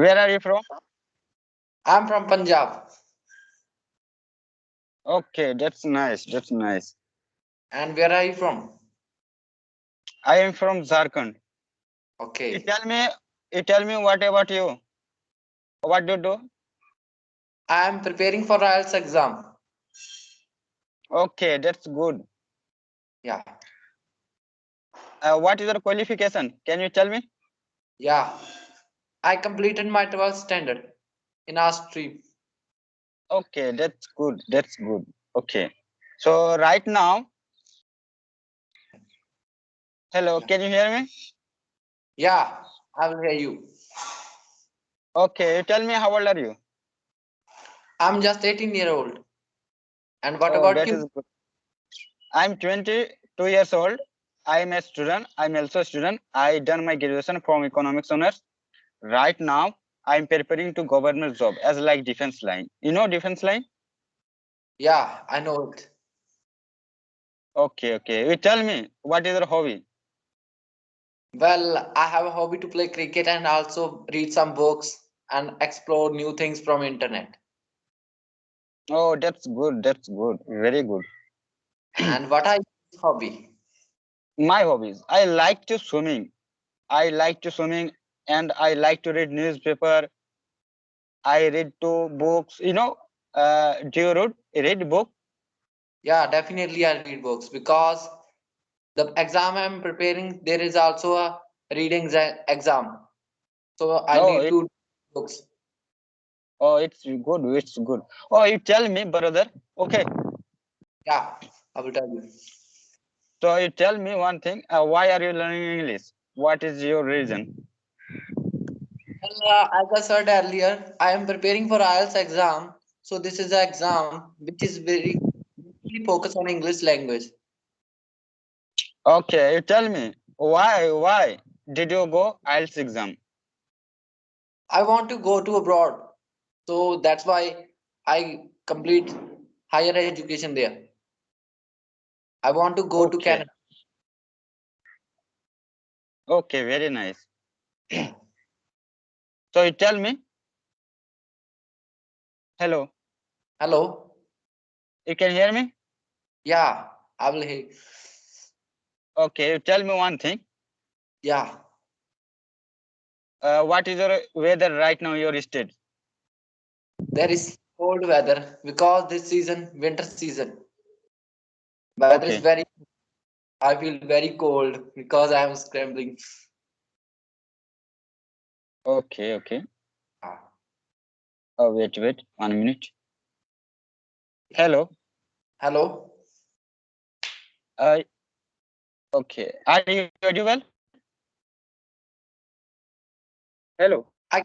Where are you from? I'm from Punjab. Okay, that's nice. That's nice. And where are you from? I am from Jharkhand. You Okay. tell me, you tell me what about you? What do you do? I am preparing for IELTS exam. Okay, that's good. Yeah. Uh, what is your qualification? Can you tell me? Yeah. I completed my 12th standard in our stream. Okay, that's good. That's good. Okay. So right now, hello, can you hear me? Yeah, I will hear you. Okay, tell me how old are you? I'm just 18 year old. And what Oh, about you? I'm 22 years old. I'm a student. I'm also a student. I done my graduation from economics honors. Right now, I'm preparing to government job as like defense line. You know defense line? Yeah, I know it. Okay, okay. You tell me what is your hobby? Well, I have a hobby to play cricket and also read some books and explore new things from internet. Oh, that's good. That's good. Very good. and what are your hobby? My hobbies. I like to swimming. I like to swimming and I like to read newspaper. I read two books. You know, uh, do you read, read book? Yeah, definitely I read books because the exam I'm preparing, there is also a reading exam. So I Oh, need it- to books. Oh, it's good. It's good. Oh, you tell me, brother. Okay. Yeah, I will tell you. So you tell me one thing. Uh, why are you learning English? What is your reason? Uh, as I said earlier, I am preparing for IELTS exam. So this is an exam which is very focused on English language. Okay, you tell me why why did you go IELTS exam? I want to go to abroad. So that's why I complete higher education there. I want to go to Canada. Okay, very nice. so you tell me. Hello, Hello? you can hear me? Yeah, I will hear. Okay, you tell me one thing. Yeah. Uh, what is your weather right now? Your state? There is cold weather because this season, winter season. Weather is very I feel very cold because I am scrambling. Okay, okay. Ah, Oh, wait, wait, one minute. Hello. Hello? Uh, okay. Are you audible? Hello. I